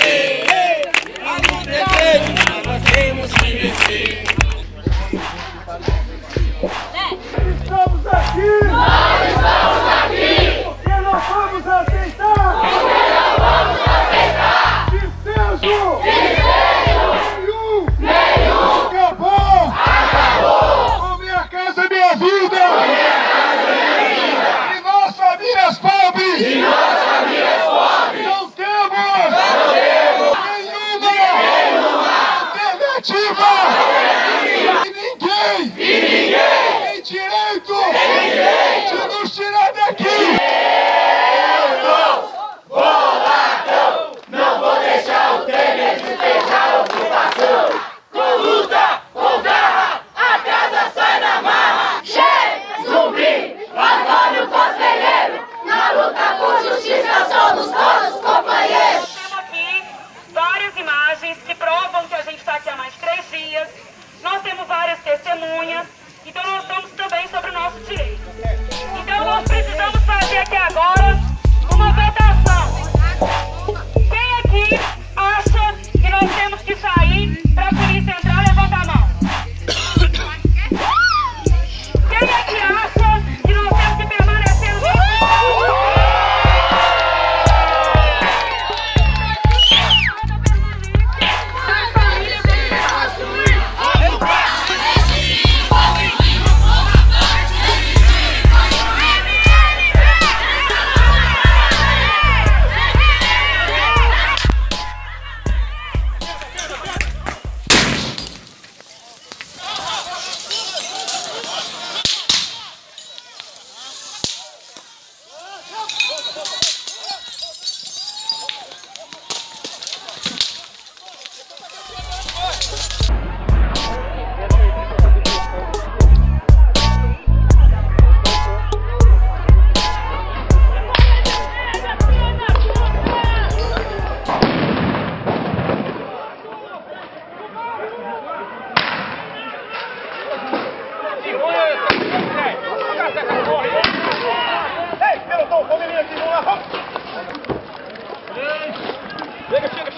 Amen. Direito! De nos tirar daqui! Eu não vou ladrão! Não vou deixar o Temer despejar a ocupação! Com luta, com garra, a casa sai da marra! Che, zumbi, Antônio Conselheiro! Na luta por justiça somos todos companheiros! Temos aqui várias imagens que provam que a gente está aqui há mais três dias. Nós temos várias testemunhas. Então nós estamos também sobre o nosso direito. Então nós precisamos fazer aqui agora Lekker, lekker,